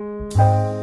you